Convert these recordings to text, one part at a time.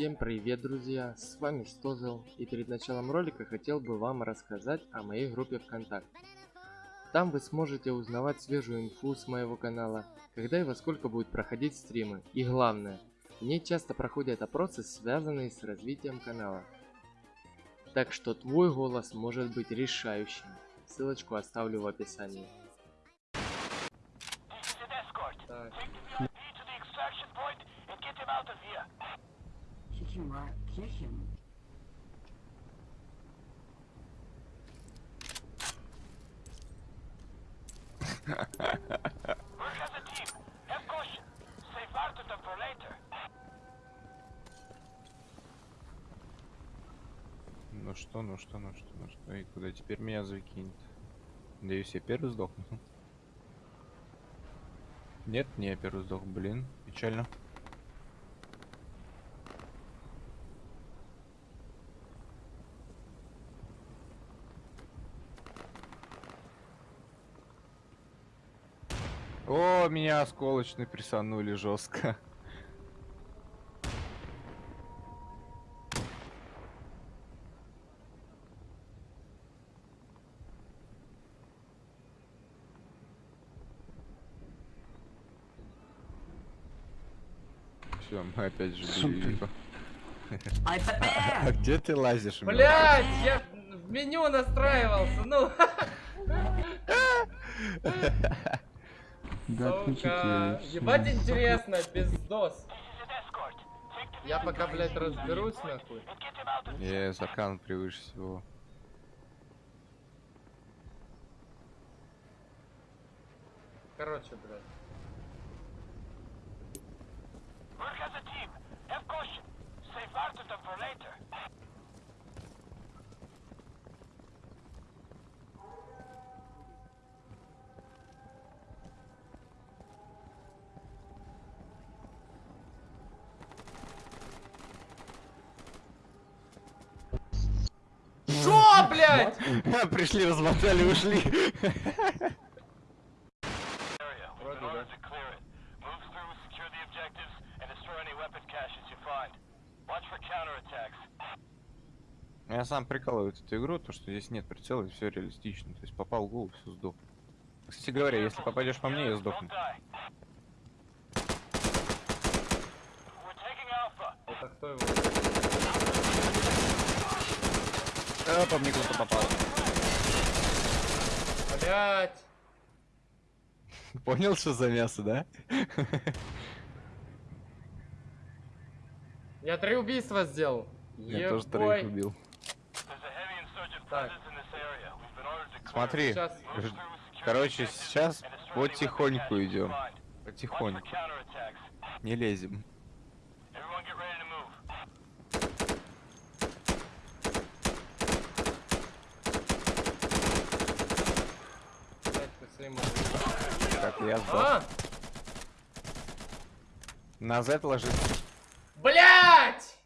Всем привет, друзья! С вами Стозел, и перед началом ролика хотел бы вам рассказать о моей группе ВКонтакте. Там вы сможете узнавать свежую инфу с моего канала, когда и во сколько будет проходить стримы, и главное, в ней часто проходят опросы, связанные с развитием канала. Так что твой голос может быть решающим. Ссылочку оставлю в описании. Кикимора, Кихим. Ну что, ну что, ну что, ну что, и куда теперь меня закинет? Надеюсь, я первый сдохну. Нет, не я первый сдох, блин, печально. О, меня осколочный присанули жестко. Все, мы опять же били его. А где ты лазишь? Блять, я в меню настраивался, ну. Сука, ебать интересно, пиздос. Я пока, блядь, разберусь, нахуй. Я закан превыше всего. Короче, блядь. Блядь? Пришли, размотали, ушли. Я сам прикалываю эту игру, то что здесь нет прицела, и все реалистично. То есть попал в голову, все сдох. Кстати говоря, если попадешь по мне, я сдохну. Это кто его? А, по мне кто-то попал. Блять. Понял, что за мясо, да? Я три убийства сделал. Я тоже троих убил. Так, Смотри, короче, сейчас потихоньку идем. Потихоньку. Не лезем. блядь, ты своим- Так, я сдох. А! На Z ложится. Блять!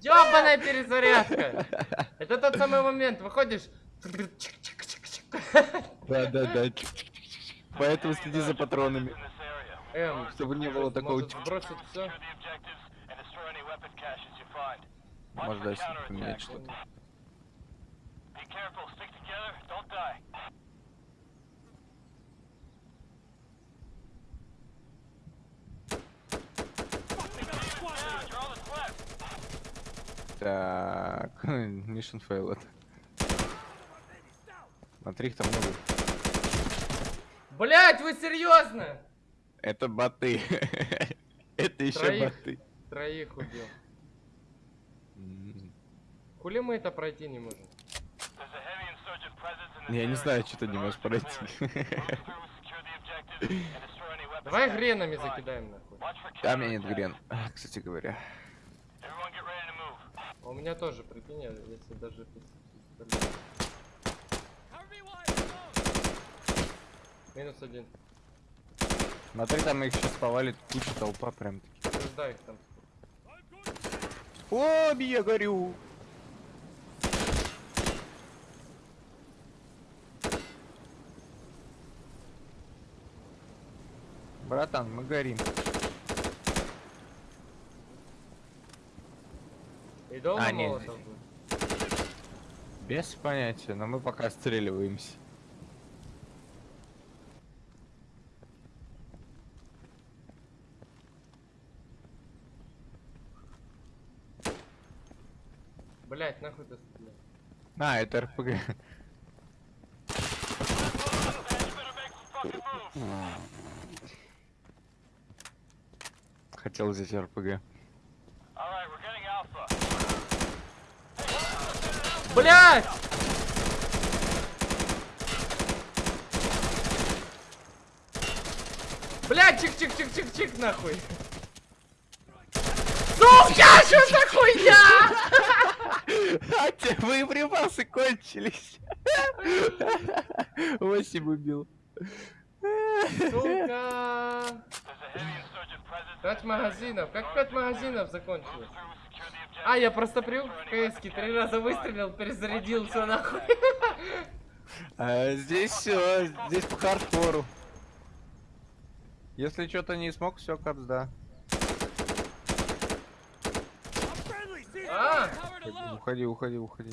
Ёбаная перезарядка! Это тот самый момент, выходишь... Да, да, да. Поэтому следи за патронами. Эм, Чтобы не было такого может бросить все? Может дальше поменять что-то. Так, Mission failed. Смотри, их там много. Блять, вы серьезно? Это боты. Это еще боты. Троих убил. Хули мы это пройти не можем? Я не знаю, что ты не можешь пройти. Давай гренами закидаем нахуй. А у меня нет грен, кстати говоря. У меня тоже, прикинь, если даже пистолет. Минус один. Смотри, там их сейчас повалит куча толпа прям таки. Ждай их там. О, я горю. Братан, мы горим. И долго А, не, молотов не. будет? Без понятия, но мы пока отстреливаемся. Блять, нахуй ты стрелял? А, это РПГ. Хотел взять РПГ. Блять! Блять, чик-чик-чик-чик-чик, нахуй! Сука, что за хуйня? А те боеприпасы кончились. Восемь убил. Сука! Пять магазинов. Как пять магазинов закончилось? А, я просто привык в КС три раза выстрелил, перезарядился нахуй. А здесь все, здесь по хардкору. Если что-то не смог, все капсда. А! Уходи, уходи, уходи.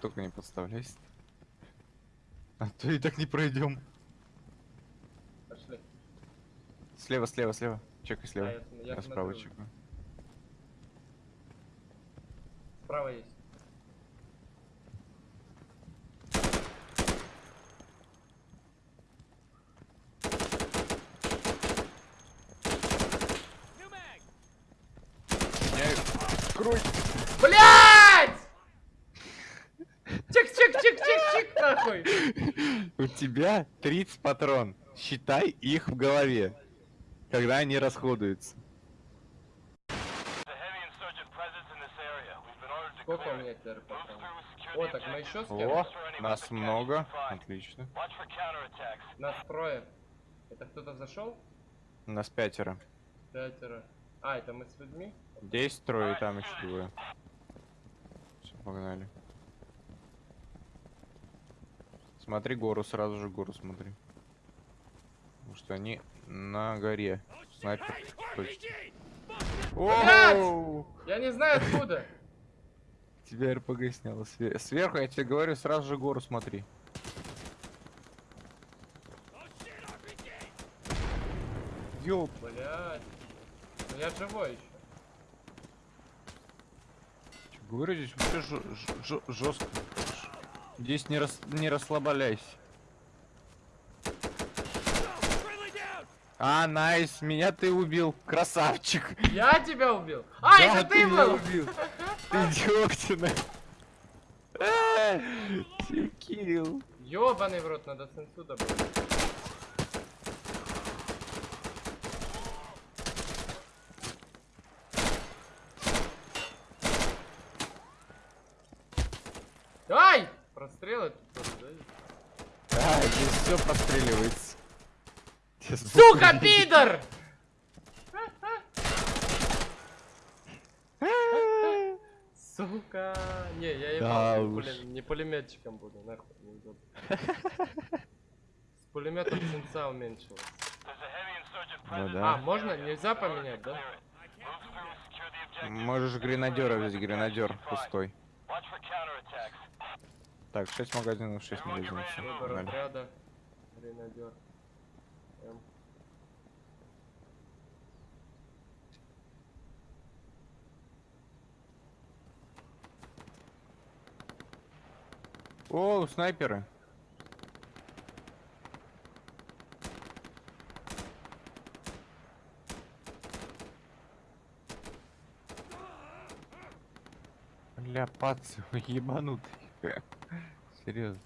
Только не подставляйся. А то и так не пройдем. Пошли. Слева, слева, слева. Чекай слева. А, я справа чекаю. Справа есть. Крой! Блять! Чик-чик-чик-чик-чик, нахуй! У тебя 30 патрон. Считай их в голове, когда они расходуются. Сколько у меня теперь патронов? О, так мы еще с О, нас много. Отлично. Нас трое. Это кто-то зашел? Нас пятеро. Пятеро. А, это мы с людьми? Здесь трое, там еще двое. Все, погнали. Смотри гору, сразу же гору смотри. Потому что они на горе. Снайпер. Я не знаю откуда. Тебя РПГ сняло. Све- Сверху, я тебе говорю, сразу же гору смотри. Ёп. Блять. Ну я живой еще. Говорю, здесь вообще жестко. Здесь не, рас, не расслабляйся. А, найс, меня ты убил, красавчик. Я тебя убил? А, Да, это ты меня был? убил. Ты дёгтина. Килл. Ёбаный в рот, надо сенсу добыть. Ай! Прострелы тут тоже, да? А, здесь все простреливается. Сука, пидор! Сука! Не, я Да ебал, не, уж. пуле- не пулеметчиком буду, нахуй, неудобно. С пулеметом сенса уменьшилось. Ну А, да. можно? Нельзя поменять, да? Можешь гренадера взять, гренадер пустой. Так, 6 магазинов, 6 магазинов. Выбор отряда. Гренадер. М. О, снайперы. Бля, пацы, вы ебанутые. Серьезно.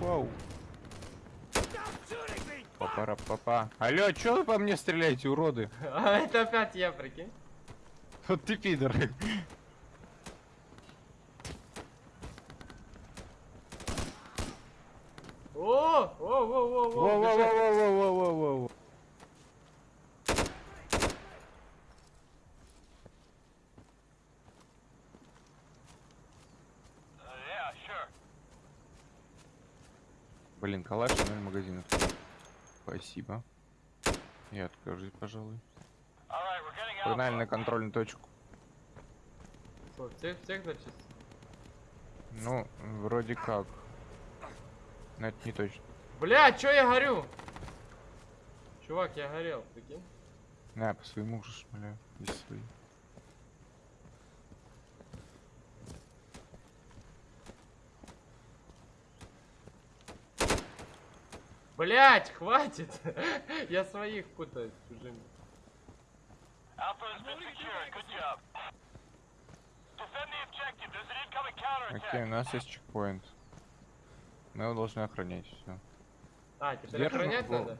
Вау. Папара папа. Алло, чё вы по мне стреляете, уроды? А это опять я, прикинь. Вот ты пидор. О, Во-во-во! Во-во-во-во! бежать. Во-во-во-во-во-во-во. Блин, калаш, ноль магазинов. Спасибо. Я откажусь, пожалуй. Погнали на контрольную точку. Что, всех, всех зачистил? Ну, вроде как. Но это не точно. Бля, чё я горю? Чувак, я горел, прикинь? На, по своему же шмаляю. Здесь свои. Блять, хватит! я своих путаю с чужими. Counterattack. Окей, у нас есть чекпоинт. Мы его должны охранять, все. А, теперь Держим охранять его. надо?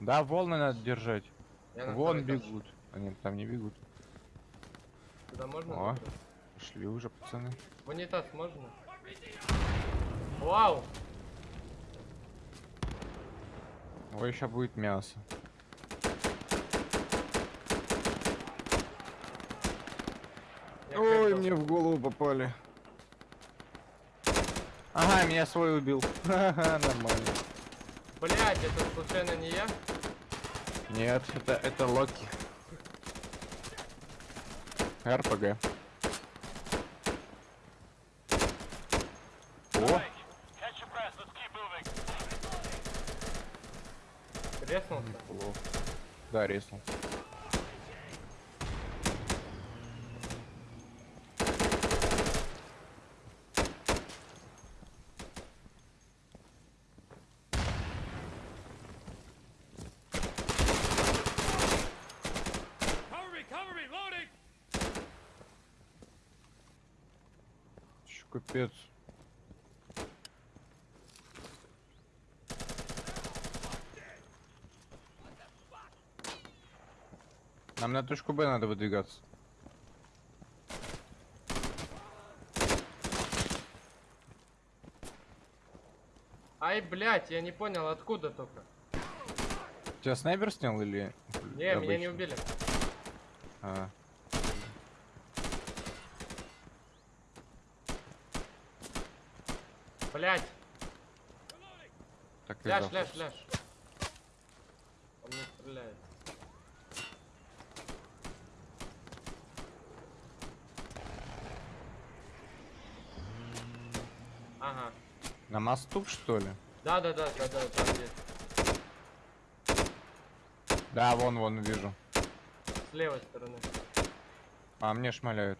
Да, волны надо держать. Я Вон бегут. Нет, там не бегут. Туда можно? О. зайти? Пошли уже, пацаны. В унитаз можно? Вау! Ой, еще будет мясо. Я Ой, крякнул. мне в голову попали. Ага, меня свой убил. Ха-ха, нормально. Блять, это случайно не я? Нет, это, это Локи. РПГ. О, плохо. Да, резнул. Капец. Нам на точку Б надо выдвигаться. Ай, блять, я не понял, откуда только. Тебя снайпер снял или... Не, меня не убили. А, Блять, так и ляж, знал. ляж, ляж. Он не стреляет. Ага. На мосту, что ли? Да, да, да, да, да, там есть. Да, вон, вон, вижу. С левой стороны. А, мне шмаляют.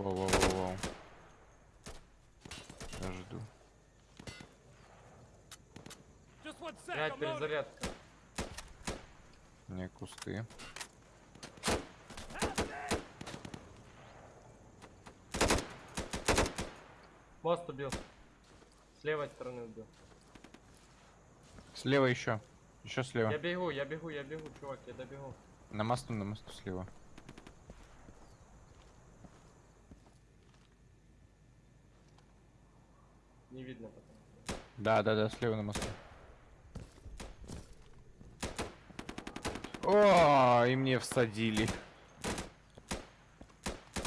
Воу-воу-воу-воу. Я жду. Just one sec. Блять, перезарядка. Не кусты. Мост убил. С левой стороны убил. Слева еще. Еще слева. Я бегу, я бегу, я бегу, чувак, я добегу. На мосту, на мосту слева. Не видно потом. Да, да, да, слева на мосту. О, и мне всадили.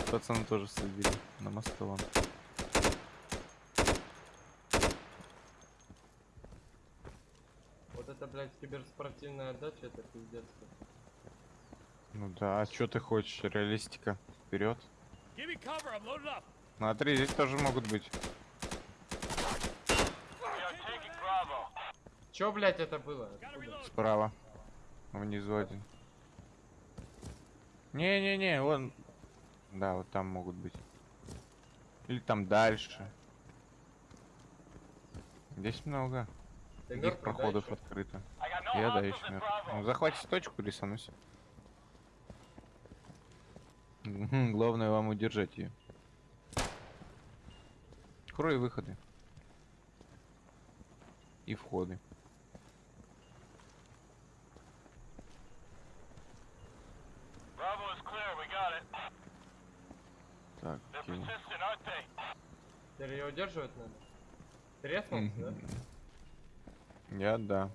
Пацаны тоже всадили на мосту вон. Вот это, блядь, киберспортивная отдача, это пиздец. Ну да, а что ты хочешь? Реалистика. Вперед. Смотри, здесь тоже могут быть. Чё, блядь, это было? Откуда? Справа. Внизу один. Не-не-не, вон. Да, вот там могут быть. Или там дальше. Здесь много. Ты да, проходов ещё? открыто. No Я да еще мертв. Ну, захватить точку, рисанусь. Главное вам удержать ее. Крой выходы. И входы. They? Теперь ее удерживать надо. Треснулся, да? Мгм. Я да.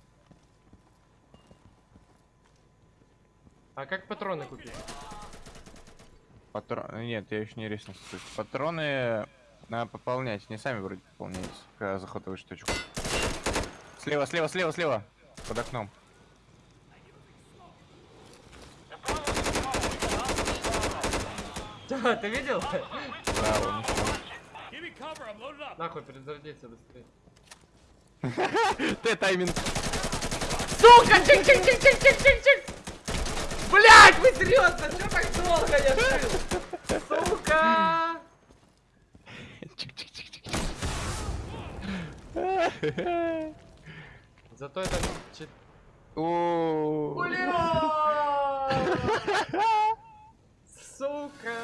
А как патроны купить? Патрон... Нет, я еще не реснулся. Патроны надо пополнять. Не сами вроде пополняются, когда захватываешь точку. Слева, слева, слева, слева. Под окном. Да, ты видел? Ушел. Нахуй перезарядиться быстрее. Ты тайминг. Сука! Чик-чик-чик-чик-чик-чик-чик! Блять, вы серьезно? Что так долго я жил? Сука! Зато это... чит- О. Бля! Сука!